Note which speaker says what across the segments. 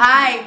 Speaker 1: Hi.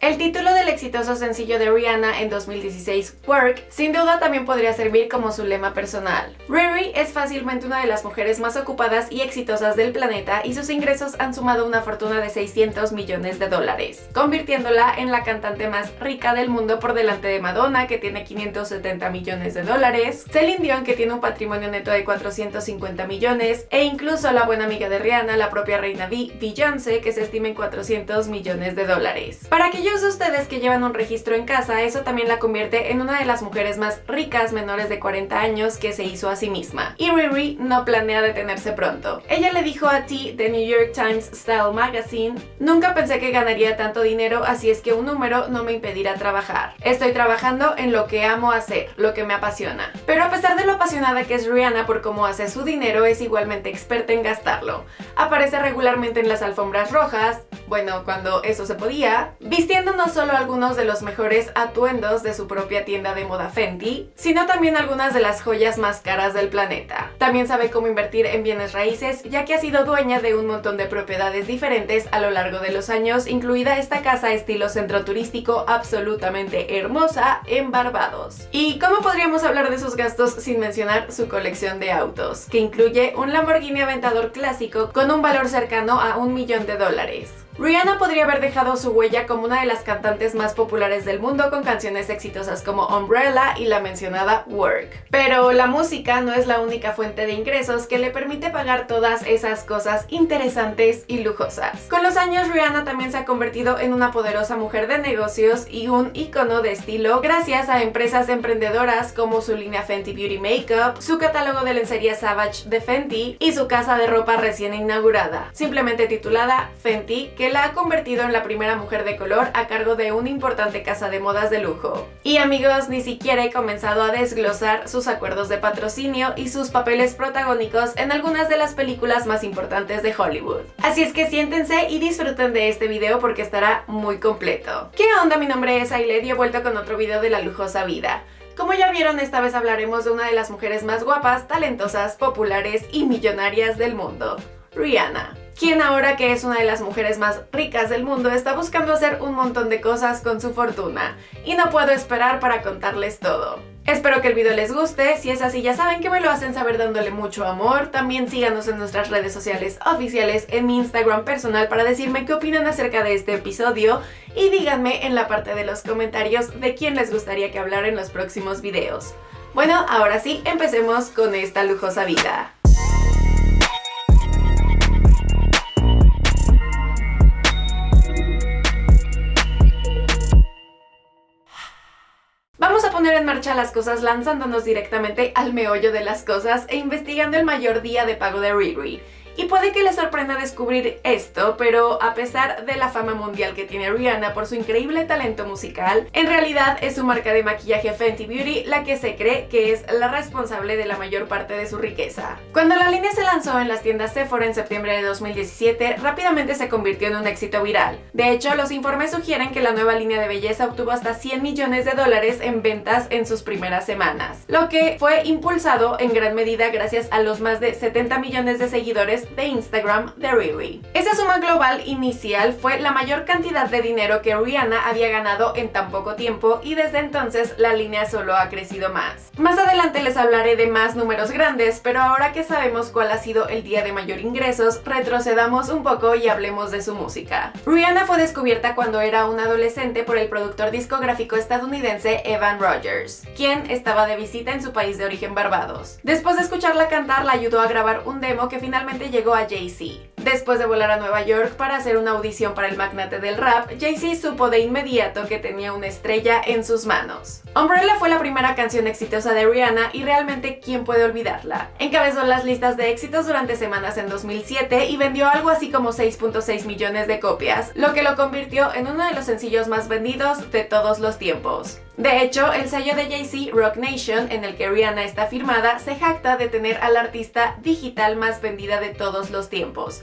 Speaker 1: El título del exitoso sencillo de Rihanna en 2016, Work, sin duda también podría servir como su lema personal. Riri es fácilmente una de las mujeres más ocupadas y exitosas del planeta y sus ingresos han sumado una fortuna de 600 millones de dólares, convirtiéndola en la cantante más rica del mundo por delante de Madonna, que tiene 570 millones de dólares, Celine Dion, que tiene un patrimonio neto de 450 millones, e incluso la buena amiga de Rihanna, la propia reina Beyoncé, que se estima en 400 millones de dólares. Para que de ustedes que llevan un registro en casa, eso también la convierte en una de las mujeres más ricas menores de 40 años que se hizo a sí misma. Y Riri no planea detenerse pronto. Ella le dijo a T de New York Times Style Magazine, nunca pensé que ganaría tanto dinero, así es que un número no me impedirá trabajar. Estoy trabajando en lo que amo hacer, lo que me apasiona. Pero a pesar de lo apasionada que es Rihanna por cómo hace su dinero, es igualmente experta en gastarlo. Aparece regularmente en las alfombras rojas, bueno, cuando eso se podía, vistiendo no solo algunos de los mejores atuendos de su propia tienda de moda Fenty, sino también algunas de las joyas más caras del planeta. También sabe cómo invertir en bienes raíces, ya que ha sido dueña de un montón de propiedades diferentes a lo largo de los años, incluida esta casa estilo centro turístico absolutamente hermosa en Barbados. ¿Y cómo podríamos hablar de sus gastos sin mencionar su colección de autos, que incluye un Lamborghini Aventador clásico con un valor cercano a un millón de dólares? Rihanna podría haber dejado su huella como una de las cantantes más populares del mundo con canciones exitosas como Umbrella y la mencionada Work. Pero la música no es la única fuente de ingresos que le permite pagar todas esas cosas interesantes y lujosas. Con los años Rihanna también se ha convertido en una poderosa mujer de negocios y un icono de estilo gracias a empresas emprendedoras como su línea Fenty Beauty Makeup, su catálogo de lencería Savage de Fenty y su casa de ropa recién inaugurada, simplemente titulada Fenty, que la ha convertido en la primera mujer de color a cargo de una importante casa de modas de lujo. Y amigos, ni siquiera he comenzado a desglosar sus acuerdos de patrocinio y sus papeles protagónicos en algunas de las películas más importantes de Hollywood. Así es que siéntense y disfruten de este video porque estará muy completo. ¿Qué onda? Mi nombre es Ailed y he vuelto con otro video de la lujosa vida. Como ya vieron, esta vez hablaremos de una de las mujeres más guapas, talentosas, populares y millonarias del mundo, Rihanna quien ahora que es una de las mujeres más ricas del mundo está buscando hacer un montón de cosas con su fortuna y no puedo esperar para contarles todo. Espero que el video les guste, si es así ya saben que me lo hacen saber dándole mucho amor, también síganos en nuestras redes sociales oficiales, en mi Instagram personal para decirme qué opinan acerca de este episodio y díganme en la parte de los comentarios de quién les gustaría que hablara en los próximos videos. Bueno, ahora sí, empecemos con esta lujosa vida. En marcha las cosas lanzándonos directamente al meollo de las cosas e investigando el mayor día de pago de Riri. Y puede que les sorprenda descubrir esto, pero a pesar de la fama mundial que tiene Rihanna por su increíble talento musical, en realidad es su marca de maquillaje Fenty Beauty la que se cree que es la responsable de la mayor parte de su riqueza. Cuando la línea se lanzó en las tiendas Sephora en septiembre de 2017, rápidamente se convirtió en un éxito viral. De hecho, los informes sugieren que la nueva línea de belleza obtuvo hasta 100 millones de dólares en ventas en sus primeras semanas, lo que fue impulsado en gran medida gracias a los más de 70 millones de seguidores de Instagram de Riri. Esa suma global inicial fue la mayor cantidad de dinero que Rihanna había ganado en tan poco tiempo y desde entonces la línea solo ha crecido más. Más adelante les hablaré de más números grandes, pero ahora que sabemos cuál ha sido el día de mayor ingresos, retrocedamos un poco y hablemos de su música. Rihanna fue descubierta cuando era una adolescente por el productor discográfico estadounidense Evan Rogers, quien estaba de visita en su país de origen Barbados. Después de escucharla cantar, la ayudó a grabar un demo que finalmente llegó a Jay-Z. Después de volar a Nueva York para hacer una audición para el magnate del rap, Jay-Z supo de inmediato que tenía una estrella en sus manos. Umbrella fue la primera canción exitosa de Rihanna y realmente ¿quién puede olvidarla? Encabezó las listas de éxitos durante semanas en 2007 y vendió algo así como 6.6 millones de copias, lo que lo convirtió en uno de los sencillos más vendidos de todos los tiempos. De hecho, el sello de Jay-Z, Rock Nation, en el que Rihanna está firmada, se jacta de tener a la artista digital más vendida de todos los tiempos,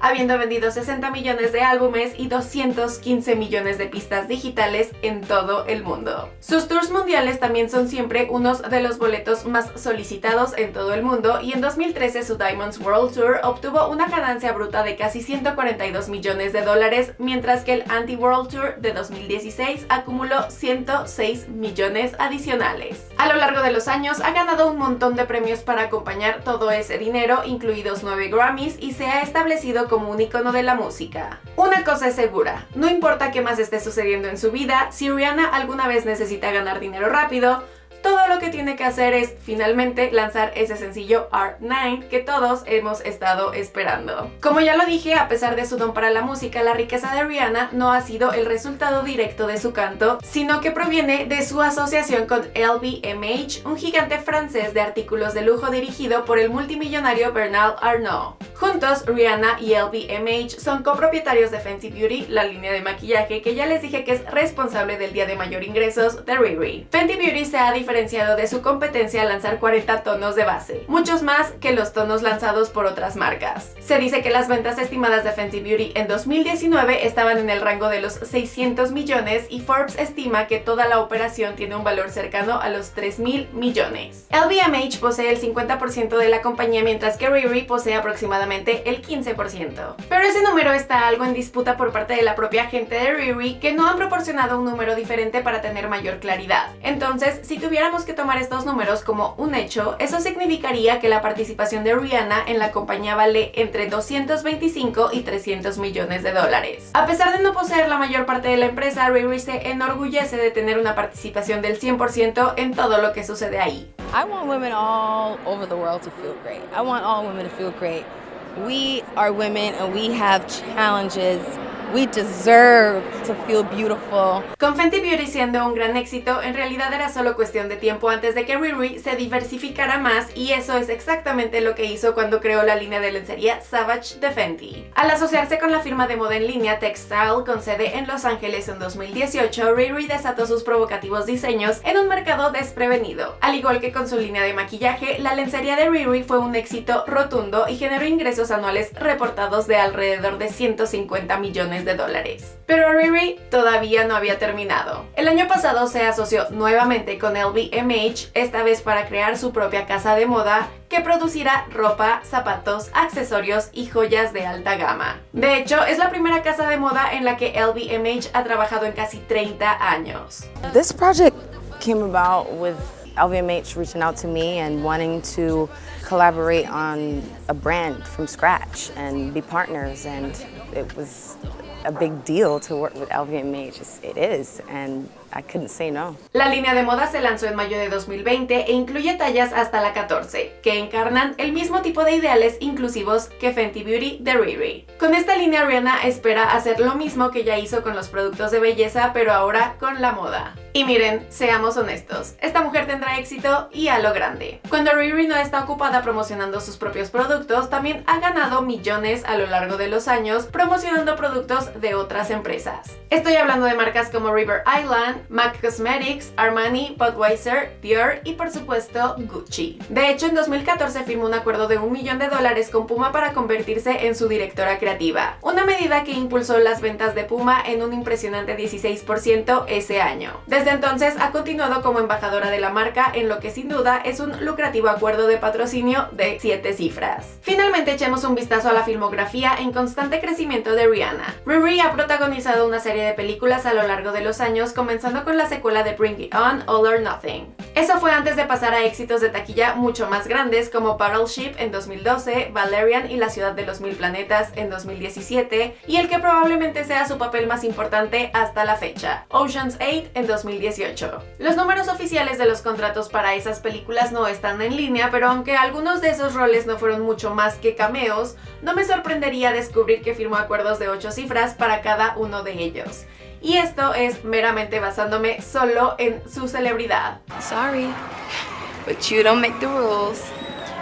Speaker 1: habiendo vendido 60 millones de álbumes y 215 millones de pistas digitales en todo el mundo. Sus tours mundiales también son siempre unos de los boletos más solicitados en todo el mundo y en 2013 su Diamonds World Tour obtuvo una ganancia bruta de casi 142 millones de dólares, mientras que el Anti-World Tour de 2016 acumuló 106 millones adicionales. A lo largo de los años ha ganado un montón de premios para acompañar todo ese dinero, incluidos 9 Grammys, y se ha establecido como un icono de la música. Una cosa es segura, no importa qué más esté sucediendo en su vida, si Rihanna alguna vez necesita ganar dinero rápido, lo que tiene que hacer es finalmente lanzar ese sencillo R9 que todos hemos estado esperando. Como ya lo dije, a pesar de su don para la música, la riqueza de Rihanna no ha sido el resultado directo de su canto, sino que proviene de su asociación con LVMH, un gigante francés de artículos de lujo dirigido por el multimillonario Bernard Arnault. Juntos, Rihanna y LVMH son copropietarios de Fenty Beauty, la línea de maquillaje que ya les dije que es responsable del día de mayor ingresos de Riri. Fenty Beauty se ha de su competencia al lanzar 40 tonos de base, muchos más que los tonos lanzados por otras marcas. Se dice que las ventas estimadas de Fenty Beauty en 2019 estaban en el rango de los 600 millones y Forbes estima que toda la operación tiene un valor cercano a los 3 mil millones. LVMH posee el 50% de la compañía mientras que Riri posee aproximadamente el 15%. Pero ese número está algo en disputa por parte de la propia gente de Riri que no han proporcionado un número diferente para tener mayor claridad. Entonces, si tuviéramos que tomar estos números como un hecho, eso significaría que la participación de Rihanna en la compañía vale entre 225 y 300 millones de dólares. A pesar de no poseer la mayor parte de la empresa, Riri se enorgullece de tener una participación del 100% en todo lo que sucede ahí.
Speaker 2: I want women all over the world to feel great. I want all women to feel great. we are women and we have challenges We deserve to feel beautiful.
Speaker 1: Con Fenty Beauty siendo un gran éxito, en realidad era solo cuestión de tiempo antes de que Riri se diversificara más y eso es exactamente lo que hizo cuando creó la línea de lencería Savage de Fenty. Al asociarse con la firma de moda en línea Textile con sede en Los Ángeles en 2018, Riri desató sus provocativos diseños en un mercado desprevenido. Al igual que con su línea de maquillaje, la lencería de Riri fue un éxito rotundo y generó ingresos anuales reportados de alrededor de 150 millones de dólares. Pero Riri todavía no había terminado. El año pasado se asoció nuevamente con LVMH, esta vez para crear su propia casa de moda que producirá ropa, zapatos, accesorios y joyas de alta gama. De hecho, es la primera casa de moda en la que LVMH ha trabajado en casi 30 años.
Speaker 2: This project came about with LVMH reaching out to me and wanting to collaborate on a brand from scratch and be partners and it was a big deal to work with LVMH. It is, and I couldn't say no.
Speaker 1: La línea de moda se lanzó en mayo de 2020 e incluye tallas hasta la 14, que encarnan el mismo tipo de ideales inclusivos que Fenty Beauty de Riri. Con esta línea Rihanna espera hacer lo mismo que ya hizo con los productos de belleza, pero ahora con la moda. Y miren, seamos honestos, esta mujer tendrá éxito y a lo grande. Cuando Riri no está ocupada promocionando sus propios productos, también ha ganado millones a lo largo de los años promocionando productos de otras empresas. Estoy hablando de marcas como River Island, MAC Cosmetics, Armani, Budweiser, Dior y por supuesto Gucci. De hecho, en 2014 firmó un acuerdo de un millón de dólares con Puma para convertirse en su directora creativa, una medida que impulsó las ventas de Puma en un impresionante 16% ese año. Desde entonces ha continuado como embajadora de la marca en lo que sin duda es un lucrativo acuerdo de patrocinio de 7 cifras. Finalmente echemos un vistazo a la filmografía en constante crecimiento de Rihanna. Riri ha protagonizado una serie de películas a lo largo de los años, comenzando con la secuela de Bring It On, All or Nothing. Eso fue antes de pasar a éxitos de taquilla mucho más grandes como Battleship en 2012, Valerian y la ciudad de los mil planetas en 2017 y el que probablemente sea su papel más importante hasta la fecha, Ocean's 8 en 2018. Los números oficiales de los contratos para esas películas no están en línea, pero aunque algunos de esos roles no fueron mucho más que cameos, no me sorprendería descubrir que firmó acuerdos de 8 cifras para cada uno de ellos. Y esto es meramente basándome solo en su celebridad.
Speaker 2: Sorry, but you don't make the rules.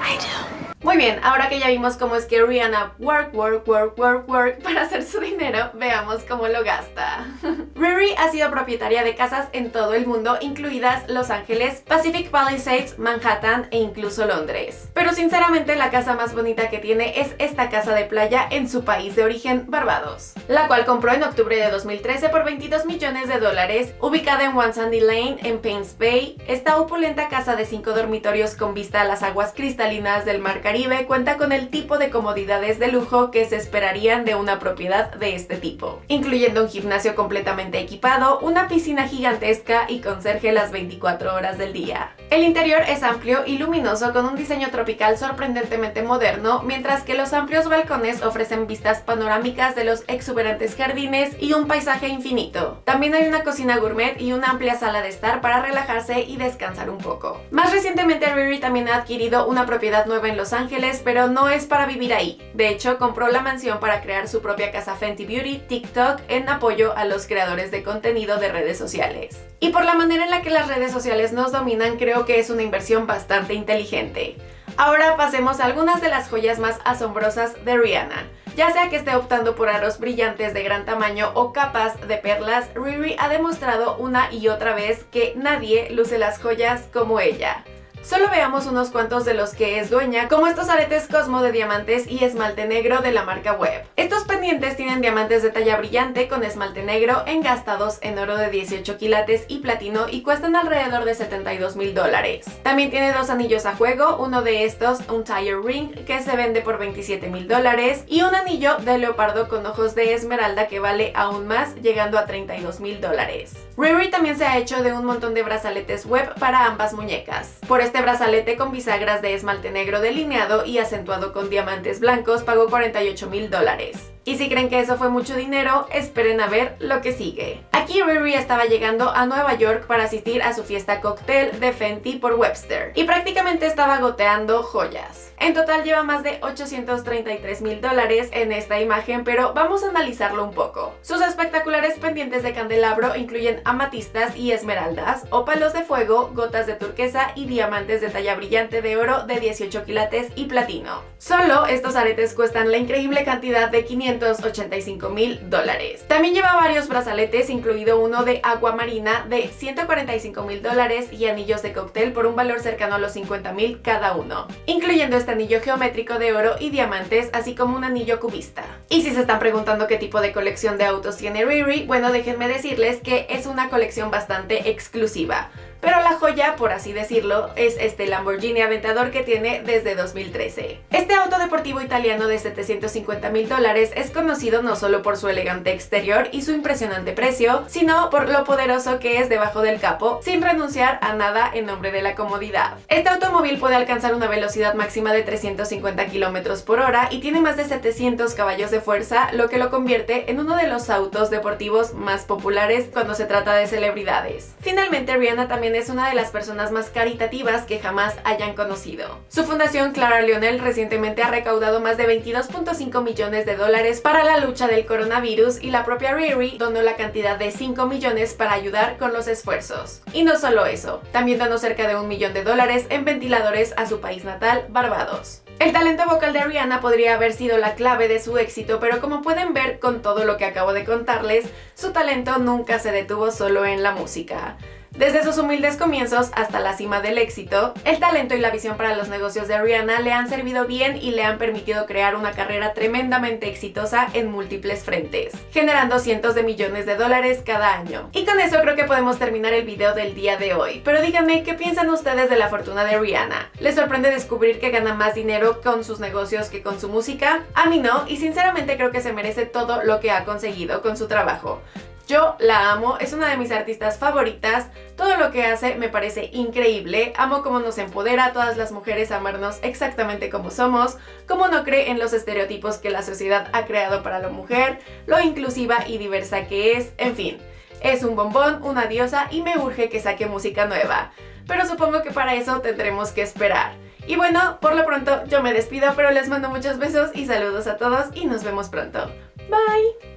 Speaker 2: I do.
Speaker 1: Muy bien, ahora que ya vimos cómo es que Rihanna work, work, work, work, work para hacer su dinero, veamos cómo lo gasta. Riri ha sido propietaria de casas en todo el mundo, incluidas Los Ángeles, Pacific Palisades, Manhattan e incluso Londres. Pero sinceramente la casa más bonita que tiene es esta casa de playa en su país de origen, Barbados, la cual compró en octubre de 2013 por 22 millones de dólares, ubicada en One Sandy Lane en Pains Bay. Esta opulenta casa de 5 dormitorios con vista a las aguas cristalinas del Mar Caribe cuenta con el tipo de comodidades de lujo que se esperarían de una propiedad de este tipo, incluyendo un gimnasio completamente equipado, una piscina gigantesca y conserje las 24 horas del día. El interior es amplio y luminoso con un diseño tropical sorprendentemente moderno, mientras que los amplios balcones ofrecen vistas panorámicas de los exuberantes jardines y un paisaje infinito. También hay una cocina gourmet y una amplia sala de estar para relajarse y descansar un poco. Más recientemente Riri también ha adquirido una propiedad nueva en Los Ángeles pero no es para vivir ahí. De hecho, compró la mansión para crear su propia casa Fenty Beauty TikTok en apoyo a los creadores de contenido de redes sociales. Y por la manera en la que las redes sociales nos dominan, creo que es una inversión bastante inteligente. Ahora pasemos a algunas de las joyas más asombrosas de Rihanna. Ya sea que esté optando por aros brillantes de gran tamaño o capas de perlas, Riri ha demostrado una y otra vez que nadie luce las joyas como ella. Solo veamos unos cuantos de los que es dueña, como estos aretes Cosmo de diamantes y esmalte negro de la marca Web. Estos pendientes tienen diamantes de talla brillante con esmalte negro engastados en oro de 18 quilates y platino y cuestan alrededor de 72 mil dólares. También tiene dos anillos a juego, uno de estos, un tire ring, que se vende por 27 mil dólares y un anillo de leopardo con ojos de esmeralda que vale aún más, llegando a 32 mil dólares. Riri también se ha hecho de un montón de brazaletes web para ambas muñecas. Por este brazalete con bisagras de esmalte negro delineado y acentuado con diamantes blancos pagó 48 mil dólares. Y si creen que eso fue mucho dinero, esperen a ver lo que sigue. Aquí Riri estaba llegando a Nueva York para asistir a su fiesta cóctel de Fenty por Webster y prácticamente estaba goteando joyas. En total lleva más de 833 mil dólares en esta imagen, pero vamos a analizarlo un poco. Sus espectaculares pendientes de candelabro incluyen amatistas y esmeraldas, ópalos de fuego, gotas de turquesa y diamantes de talla brillante de oro de 18 quilates y platino. Solo estos aretes cuestan la increíble cantidad de 585 mil dólares. También lleva varios brazaletes, incluido uno de agua marina de 145 mil dólares y anillos de cóctel por un valor cercano a los 50 mil cada uno, incluyendo este anillo geométrico de oro y diamantes, así como un anillo cubista. Y si se están preguntando qué tipo de colección de autos tiene Riri, bueno déjenme decirles que es una colección bastante exclusiva pero la joya, por así decirlo, es este Lamborghini Aventador que tiene desde 2013. Este auto deportivo italiano de 750 mil dólares es conocido no solo por su elegante exterior y su impresionante precio, sino por lo poderoso que es debajo del capo, sin renunciar a nada en nombre de la comodidad. Este automóvil puede alcanzar una velocidad máxima de 350 km por hora y tiene más de 700 caballos de fuerza, lo que lo convierte en uno de los autos deportivos más populares cuando se trata de celebridades. Finalmente, Rihanna también es una de las personas más caritativas que jamás hayan conocido. Su fundación Clara Lionel recientemente ha recaudado más de 22.5 millones de dólares para la lucha del coronavirus y la propia Riri donó la cantidad de 5 millones para ayudar con los esfuerzos. Y no solo eso, también donó cerca de un millón de dólares en ventiladores a su país natal, Barbados. El talento vocal de Rihanna podría haber sido la clave de su éxito, pero como pueden ver con todo lo que acabo de contarles, su talento nunca se detuvo solo en la música. Desde sus humildes comienzos hasta la cima del éxito, el talento y la visión para los negocios de Rihanna le han servido bien y le han permitido crear una carrera tremendamente exitosa en múltiples frentes, generando cientos de millones de dólares cada año. Y con eso creo que podemos terminar el video del día de hoy, pero díganme qué piensan ustedes de la fortuna de Rihanna. ¿Les sorprende descubrir que gana más dinero con sus negocios que con su música? A mí no, y sinceramente creo que se merece todo lo que ha conseguido con su trabajo. Yo la amo, es una de mis artistas favoritas, todo lo que hace me parece increíble, amo cómo nos empodera a todas las mujeres a amarnos exactamente como somos, cómo no cree en los estereotipos que la sociedad ha creado para la mujer, lo inclusiva y diversa que es, en fin. Es un bombón, una diosa y me urge que saque música nueva, pero supongo que para eso tendremos que esperar. Y bueno, por lo pronto yo me despido, pero les mando muchos besos y saludos a todos y nos vemos pronto. Bye!